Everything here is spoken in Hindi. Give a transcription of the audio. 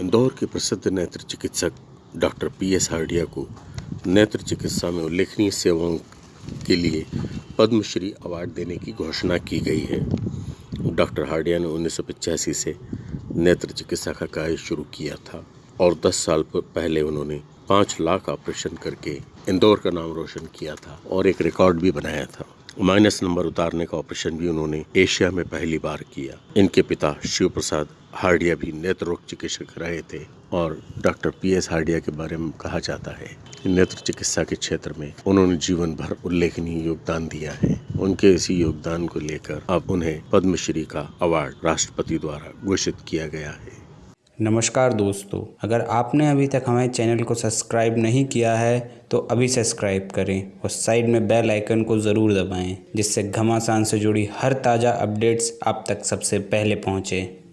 के प्रसिद्ध नेत्र चिकित्सक डॉक्टर पी एस हार्डिया को नेत्र चिकित्सा में उल्लेखनीय सेवाओं के लिए पद्मश्री अवार्ड देने की घोषणा की गई है। डॉक्टर हार्डिया ने उन्नीस सौ पचासी से नेत्र चिकित्सा का कार्य शुरू किया था और 10 साल पहले उन्होंने पाँच लाख ऑपरेशन करके इंदौर का नाम रोशन किया था और एक रिकॉर्ड भी बनाया था। माइनस नंबर उतारने का ऑपरेशन भी उन्होंने एशिया में पहली बार किया। इनके पिता शिव प्रसाद हार्डिया भी नेत्र रोग चिकित्सक रहे थे और डॉक्टर पी एस हार्डिया के बारे में कहा जाता है। नेत्र चिकित्सा के क्षेत्र में उन्होंने जीवन भर उल्लेखनीय योगदान दिया है। उनके इसी योगदान को लेकर अब उन्हें पद्मश्री का अवार्ड राष्ट्रपति द्वारा घोषित किया गया है। नमस्कार दोस्तों, अगर आपने अभी तक हमारे चैनल को सब्सक्राइब नहीं किया है तो अभी सब्सक्राइब करें और साइड में बेल आइकन को ज़रूर दबाएँ, जिससे घमासान से जुड़ी हर ताज़ा अपडेट्स आप तक सबसे पहले पहुँचें।